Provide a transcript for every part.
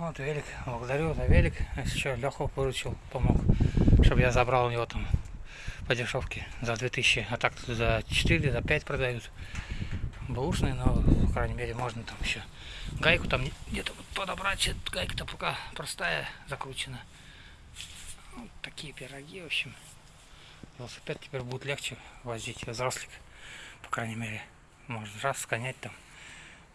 Вот велик, благодарю за велик. Еще Леху выручил, помог, чтобы я забрал у него там по дешевке за 2000, а так за 4, за 5 продают. Бэушный, но, по крайней мере, можно там еще гайку там где-то вот подобрать. Гайка-то пока простая, закручена. Вот такие пироги, в общем. Велосипед теперь будет легче возить, взрослик, по крайней мере. Можно раз сконять там.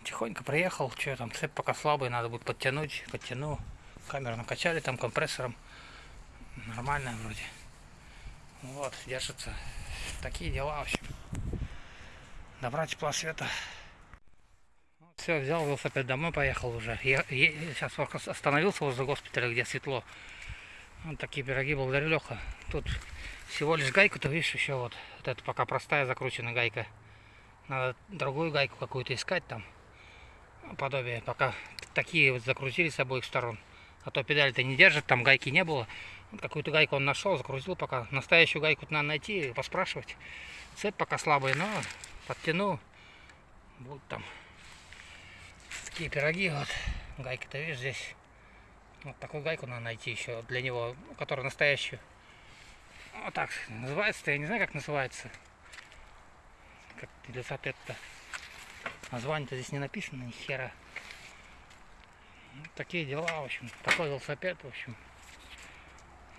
Тихонько приехал, что там, цепь пока слабый, надо будет подтянуть, подтяну. Камеру накачали там компрессором. Нормальная вроде. Вот, держится. Такие дела, в общем. Добра тепла света. Все, взял велосипед домой, поехал уже. Я, я сейчас остановился возле госпиталя, где светло. Вот такие пироги, благодарю, Леха. Тут всего лишь гайку-то, видишь, еще вот. Вот это пока простая закрученная гайка. Надо другую гайку какую-то искать там подобие, пока такие вот закрутили с обоих сторон. А то педаль-то не держит, там гайки не было. Какую-то гайку он нашел, закрутил пока. Настоящую гайку надо найти, поспрашивать. Цепь пока слабая, но подтяну. Будут там такие пироги. Вот гайки-то видишь здесь. Вот такую гайку надо найти еще для него, которая настоящую. Вот так называется-то, я не знаю, как называется. Как велосипед-то. Название-то здесь не написано, ни хера. Вот такие дела, в общем. Такой велосипед, в общем.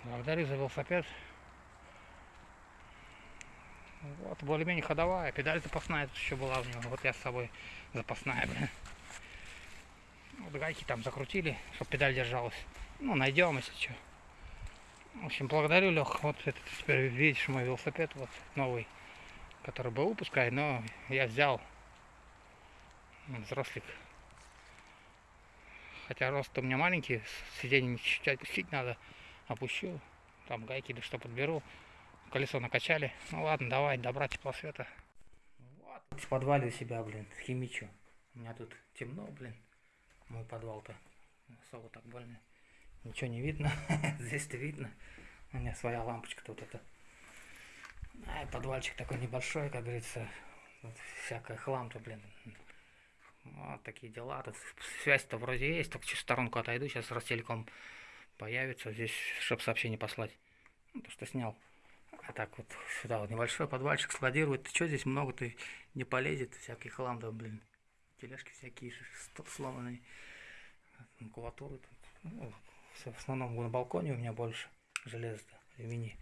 Благодарю за велосипед. Вот, более-менее ходовая. Педаль запасная тут еще была у него. Вот я с собой запасная, блин. Вот гайки там закрутили, чтобы педаль держалась. Ну, найдем, если что. В общем, благодарю, Лех. Вот это теперь видишь мой велосипед, вот новый, который был выпускай, но я взял взрослик. Хотя рост у меня маленький, сиденье чуть-чуть опустить надо. Опущу, там гайки или что подберу. Колесо накачали. Ну ладно, давай, добра тепла света. Вот, в подвале у себя, блин, химичу. У меня тут темно, блин. Мой подвал-то особо так больно. Ничего не видно. Здесь-то видно. У меня своя лампочка тут это. А, подвальчик такой небольшой, как говорится. Вот всякая хлам-то, блин. Вот такие дела. Тут связь-то вроде есть, чуть в сторонку отойду. Сейчас Ростелеком появится здесь, чтобы сообщение послать. Ну, то, что снял. А так вот сюда вот небольшой подвальчик складирует. Ты что здесь много ты не полезет, всякий хлам, да, блин. Тележки всякие сломанные. Макулатуры тут. Ну, в основном на балконе у меня больше железа, алюминий.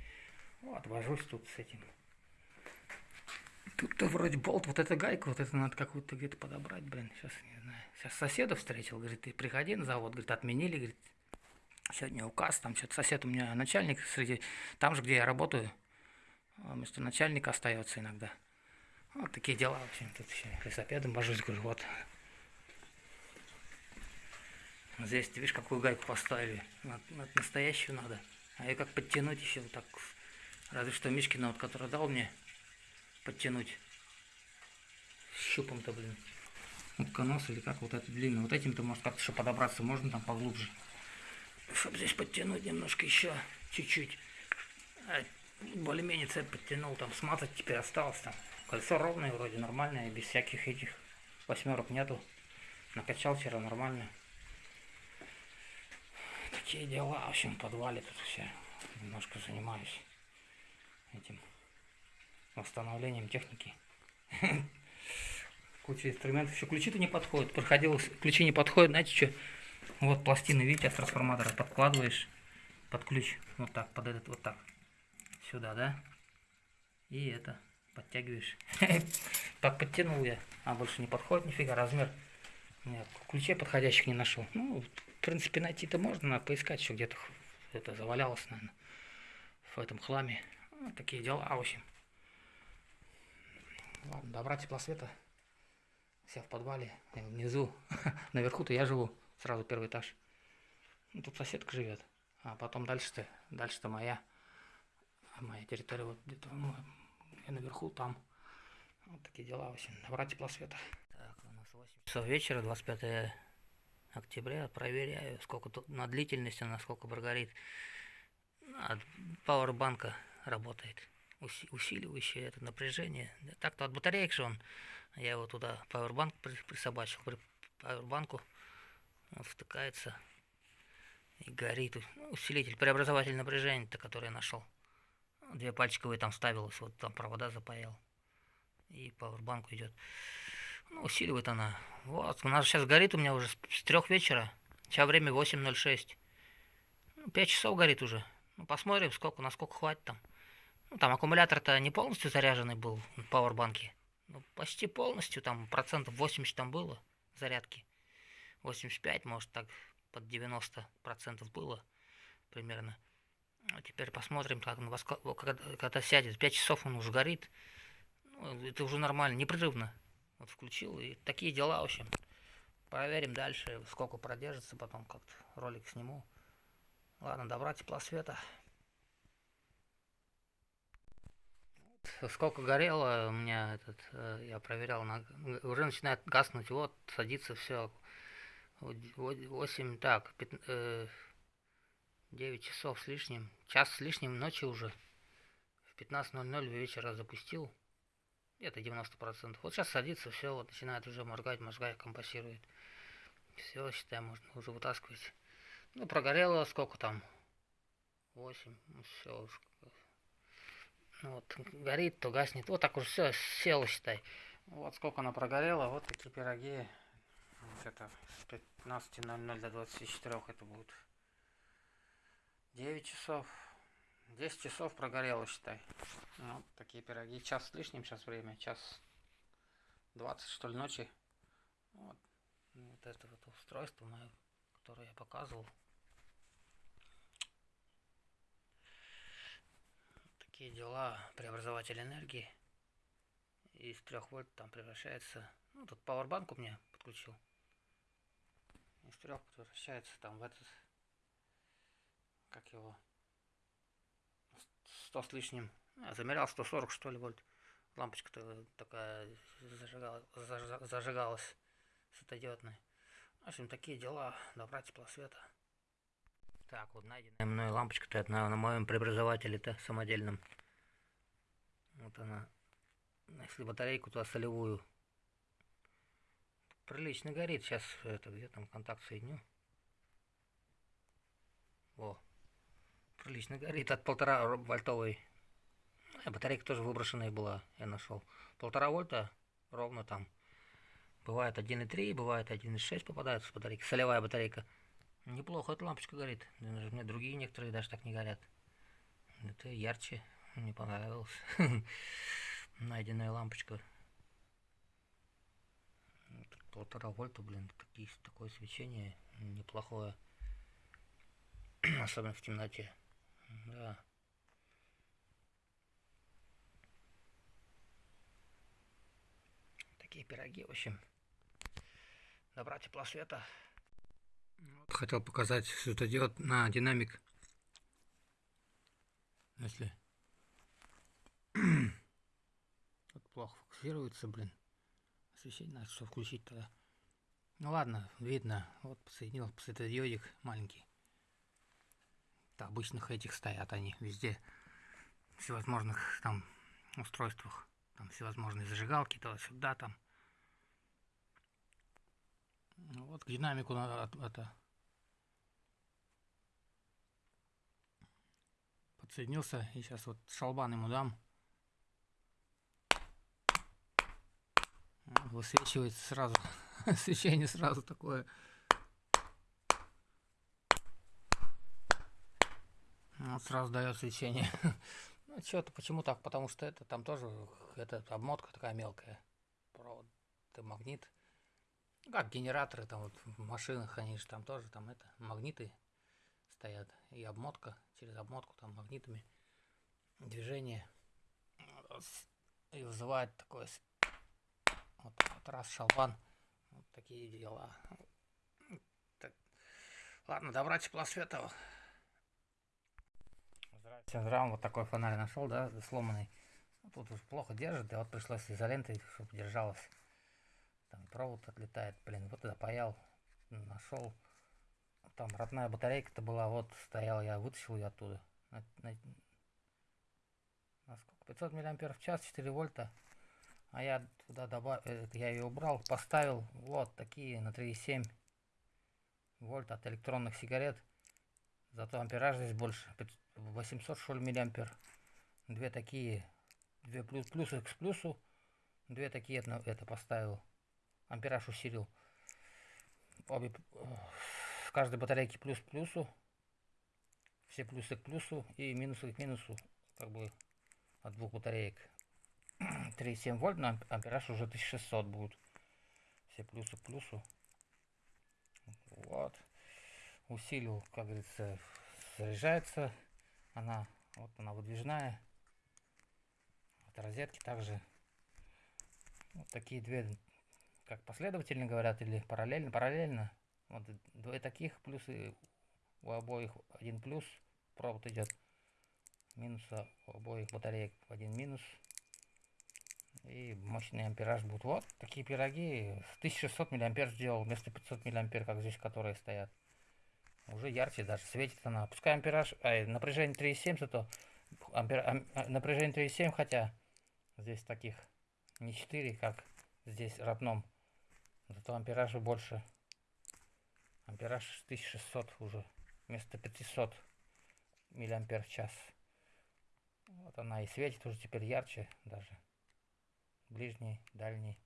Вот, вожусь тут с этим. Тут-то вроде болт, вот эта гайка, вот это надо какую-то где-то подобрать, блин, сейчас не знаю. Сейчас соседа встретил, говорит, ты приходи на завод, говорит, отменили, говорит, сегодня указ, там что-то сосед у меня начальник среди, там же, где я работаю, а вместо начальника остается иногда. Вот такие дела, в общем, тут еще велосипедом божусь, говорю, вот. Здесь, ты видишь, какую гайку поставили, вот настоящую надо. А ее как подтянуть еще вот так, разве что Мишкина, вот, который дал мне, подтянуть щупом-то, блин. Утконос или как вот это длинный. Вот этим-то может как-то еще подобраться можно там поглубже. Чтобы здесь подтянуть немножко еще, чуть-чуть. А, более-менее цепь подтянул, там смазать теперь осталось там. Колесо ровное вроде, нормальное, без всяких этих восьмерок нету. Накачал вчера нормально. Такие дела, в общем, в подвале тут все. Немножко занимаюсь этим восстановлением техники. Куча инструментов. Еще ключи-то не подходят. Проходил, ключи не подходят. Знаете что? Вот пластины, видите, от трансформатора подкладываешь под ключ. Вот так, под этот, вот так. Сюда, да? И это, подтягиваешь. Так подтянул я. А больше не подходит нифига, размер. Нет, ключей подходящих не нашел. Ну, в принципе, найти-то можно, надо поискать еще где-то. Это завалялось, наверное, в этом хламе. Вот такие дела, в общем. Ладно, добра тепла света. Все в подвале, внизу. Наверху-то я живу, сразу первый этаж. Ну, тут соседка живет. А потом дальше-то, дальше-то моя. Моя территория вот где-то, ну, я наверху там. Вот такие дела, в общем. Добра тепла света. Так, у нас 8 часов вечера, 25 октября. Проверяю, сколько тут на длительности, насколько прогорит. От пауэрбанка работает усиливающее это напряжение. Так-то от батареек же он, я его туда пауэрбанк присобачил, при пауэрбанку он втыкается И горит. Ну, усилитель, преобразователь напряжения-то, который я нашел. Две пальчиковые там ставилось, вот там провода запаял. И пауэрбанку идет. Ну, усиливает она. Вот, у нас сейчас горит у меня уже с трех вечера. Сейчас время 8.06. Ну, 5 часов горит уже. Ну, посмотрим, сколько, насколько хватит там. Ну, там аккумулятор-то не полностью заряженный был в пауэрбанке. Ну, почти полностью, там процентов 80 там было зарядки. 85, может так, под 90 процентов было примерно. А теперь посмотрим, как он когда, когда сядет. 5 часов он уже горит. Ну, это уже нормально, непрерывно. Вот включил, и такие дела, в общем. Проверим дальше, сколько продержится, потом как-то ролик сниму. Ладно, добра, тепла, света. Сколько горело у меня этот, э, я проверял, на, уже начинает гаснуть, вот, садится все. 8, так, 9 э, часов с лишним, час с лишним ночи уже. В 15.00 вечера запустил, где-то 90%. Вот сейчас садится, все, вот начинает уже моргать, мозгай компасирует. Все, считай, можно уже вытаскивать. Ну, прогорело сколько там? 8. Ну, все уж. Ну, вот, горит, то гаснет. Вот так уже все, село, считай. Вот сколько она прогорела. Вот такие пироги. Вот это с 15.00 до 24 это будет 9 часов. 10 часов прогорело, считай. Ну, вот такие пироги. Час с лишним сейчас время. Час 20, что ли, ночи. Вот. Вот это вот устройство мое, которое я показывал. Такие дела. Преобразователь энергии. Из 3 вольт там превращается. Ну, тут пауэрбанк у меня подключил. Из 3 превращается там в этот. Как его? 100 с лишним. Я замерял 140 что ли вольт. Лампочка-то такая зажигалась, зажигалась светодиодная. В общем, такие дела. Добра, тепла, света. Так, вот найденная мной лампочка-то на, на моем преобразователе-то самодельном. Вот она. Если батарейку туда солевую. Прилично горит. Сейчас это где там контакт соединю. О. Прилично горит от полтора вольтовой. А батарейка тоже выброшенная была, я нашел. Полтора вольта ровно там. Бывает 1,3, бывает 1,6 попадается с батарейки. Солевая батарейка. Неплохо эта лампочка горит. Мне другие некоторые даже так не горят. Это ярче. Мне понравилось. Найденная лампочка. Полтора вольта, блин, такое свечение неплохое. Особенно в темноте. Да. Такие пироги, в общем. Добра тепла света. Хотел показать светодиод на динамик. Если Тут плохо фокусируется, блин. Освещение надо что включить тогда. Ну ладно, видно. Вот подсоединил светодиодик маленький. Да, обычных этих стоят они везде. Всевозможных там устройствах. Там всевозможные зажигалки, то сюда там. Вот к динамику надо это подсоединился и сейчас вот шалбан ему дам. Высвечивается сразу, свечение сразу такое. Вот сразу дает свечение. ну что-то почему так? Потому что это там тоже это обмотка такая мелкая. Провод, это магнит. Как генераторы там вот в машинах, они же там тоже там это магниты стоят. И обмотка, через обмотку там магнитами движение. И вызывает такое вот, вот раз шалбан. Вот такие дела. Так. Ладно, добра тепла света. Здравствуйте, здравствуйте. Вот такой фонарь нашел, да, сломанный. Ну, тут уж плохо держит, и вот пришлось изолентой, чтобы держалось. Там провод отлетает, блин, вот это паял, нашел. Там родная батарейка-то была, вот стояла, я вытащил ее оттуда. На, на, на сколько? 500 миллиампер в час, 4 вольта. А я туда добавил, э, я ее убрал, поставил вот такие на 3,7 вольт от электронных сигарет. Зато ампераж здесь больше. 800 что ли миллиампер. Две такие. Две плюс, плюс к плюсу. Две такие это, это поставил. Ампераж усилил. Обе, в каждой батарейке плюс к плюсу. Все плюсы к плюсу и минусы к минусу. Как бы от двух батареек. 3,7 вольт, но ампераж уже 1600 будет. Все плюсы к плюсу. Вот. Усилил, как говорится, заряжается. Она, вот она выдвижная. От розетки также. Вот такие две, как последовательно говорят, или параллельно. Параллельно. Вот двое таких, плюсы у обоих один плюс. Провод идет. Минуса у обоих батареек один минус. И мощный ампераж будет. Вот такие пироги. 1600 миллиампер сделал вместо 500 миллиампер, как здесь, которые стоят. Уже ярче даже светит она. Пускай ампераж, а, напряжение 3,7, зато ампер, ам, а, напряжение 3,7, хотя здесь таких не 4, как здесь родном. Зато ампеража больше. Ампераж 1600 уже вместо 500 миллиампер в час. Вот она и светит уже теперь ярче даже ближний, дальний,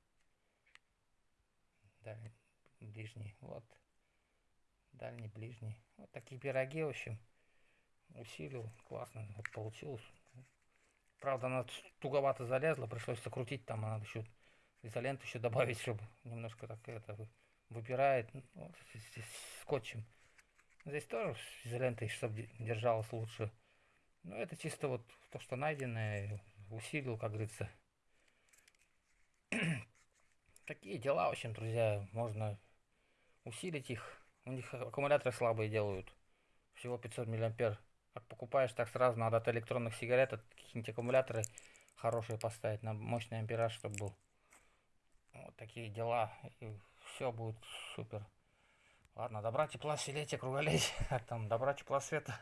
дальний, ближний, вот, дальний, ближний. Вот такие пироги, в общем, усилил, классно, вот получилось. Правда, она туговато залезла, пришлось закрутить, там надо еще изоленту еще добавить, чтобы немножко так это выпирает, ну, вот, скотчем. Здесь тоже изолентой, чтобы держалось лучше. Но это чисто вот то, что найденное, усилил, как говорится, Такие дела, в общем, друзья, можно усилить их. У них аккумуляторы слабые делают. Всего 500 миллиампер. Как покупаешь, так сразу надо от электронных сигарет, от какие-нибудь аккумуляторы хорошие поставить на мощный ампераж, чтобы был. Вот такие дела. И все будет супер. Ладно, добра, тепла, селетия, круголетия. Там добра, тепла, света.